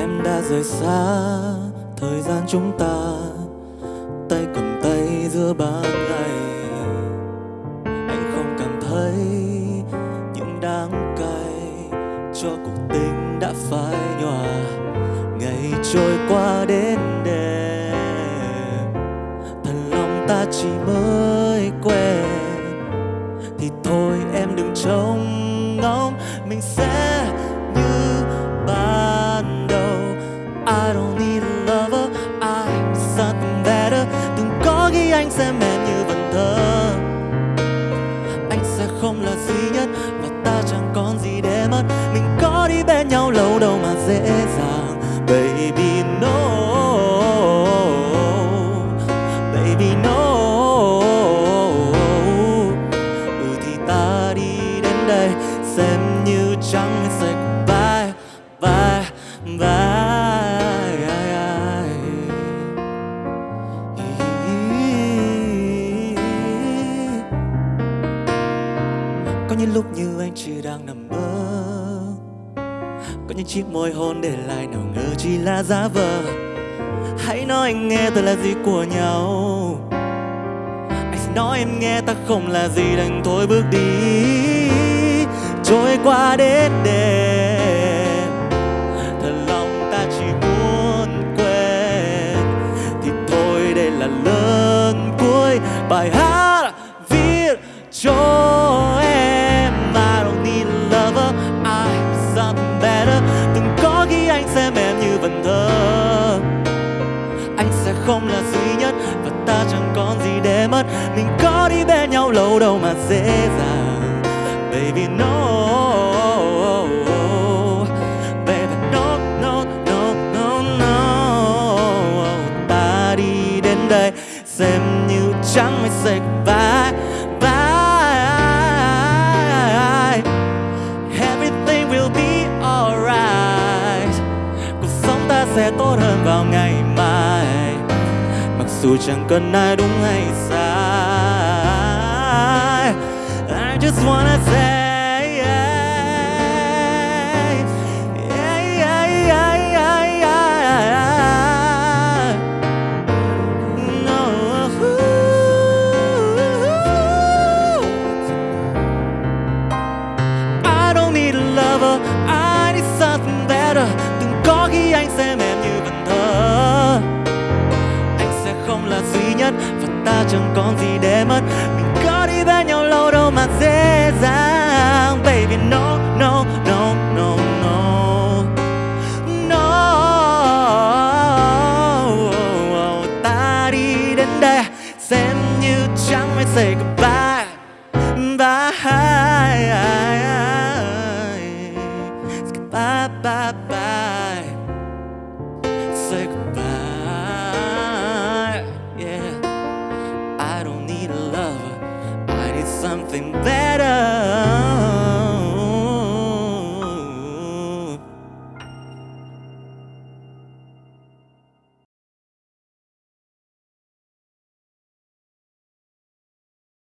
Em đã rời xa thời gian chúng ta. Tay cầm tay giữa ban ngày, anh không cảm thấy những đắng cay. Cho cuộc tình đã phai nhòa, ngày trôi qua đến đêm. Thật lòng ta chỉ mới quen, thì thôi em đừng trông ngóng, mình sẽ sẽ mềm như vần thơ. Anh sẽ không là duy nhất và ta chẳng còn gì để mất. Mình có đi bên nhau lâu đâu mà dễ dàng. Baby no baby no. Những lúc như anh chỉ đang nằm mơ. Có những chiếc môi hôn để lại nào ngờ chỉ là giả vờ. Hãy nói anh nghe tôi là gì của nhau. Anh sẽ nói em nghe ta không là gì, đành thôi bước đi. Trôi qua đến đêm, thật lòng ta chỉ muốn quên. Thì thôi đây là lần cuối bài hát viết cho lâu đâu mà dễ dàng. Baby, no baby, no no no no no. Ta đi đến đây xem như chẳng mấy say bye bye everything will be alright. Cuộc sống ta sẽ tốt hơn vào ngày mai. Mặc dù chẳng cần ai đúng hay sai just wanna say yeah, yeah, yeah. No. I don't need a lover, I need something better. Đừng có khi anh sẽ mềm như vần thơ. Anh sẽ không là duy nhất và ta chẳng còn gì để mất. Mình có đi bên nhau lâu đâu mà dễ Bye. Bye bye bye. Say goodbye. Yeah. I don't need a lover. I need something better.